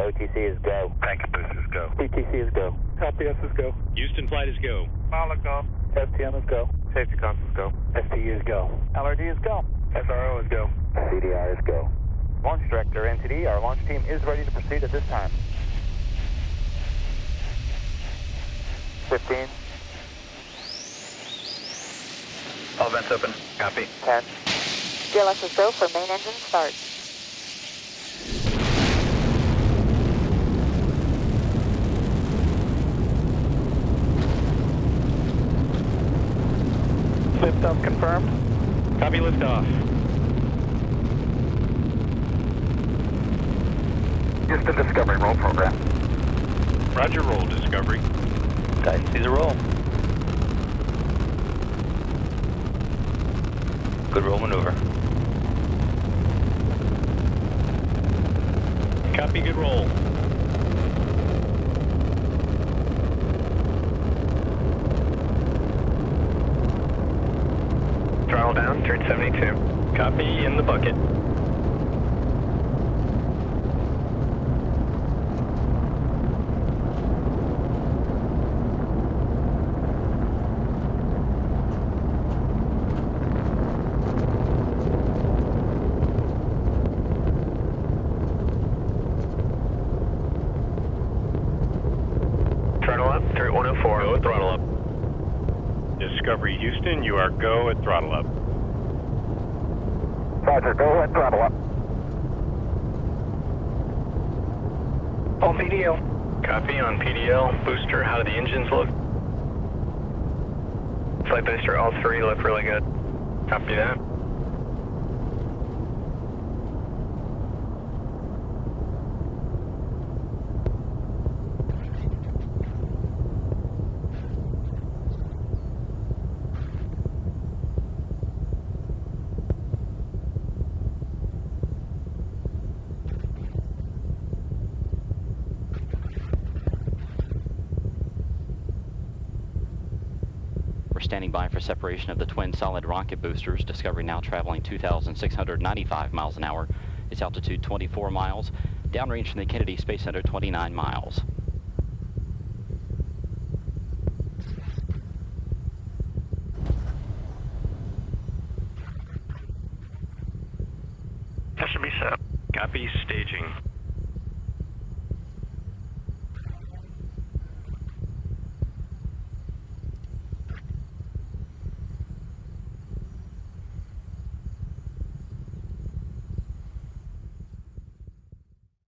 OTC is go. Packet boosters go. PTC is go. LPS is go. Houston flight is go. Pilot go. STM is go. Safety console is go. STU is go. LRD is go. SRO is go. CDR is go. Launch Director, NTD, our launch team is ready to proceed at this time. 15, All vents open. Copy. 10, GLS is go for main engine start. Liftoff confirmed. Copy liftoff. Houston Discovery roll program. Roger, roll, Discovery. Guys, see the roll. Good roll maneuver. Copy, good roll. Throttle down, turn 72. Copy, in the bucket. Throttle up, through 104. Go throttle up. Discovery Houston, you are go at throttle up. Roger, go ahead, throttle up. On PDL. Copy on PDL. Booster, how do the engines look? Flight booster, all three look really good. Copy that. Standing by for separation of the twin solid rocket boosters. Discovery now traveling 2,695 miles an hour. Its altitude 24 miles. Downrange from the Kennedy Space Center 29 miles. Copy, staging.